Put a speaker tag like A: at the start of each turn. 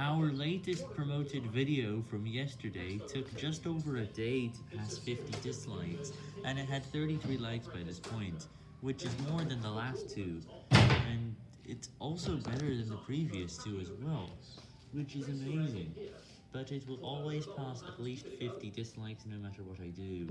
A: Our latest promoted video from yesterday took just over a day to pass 50 dislikes, and it had 33 likes by this point, which is more than the last two, and it's also better than the previous two as well, which is amazing, but it will always pass at least 50 dislikes no matter what I do.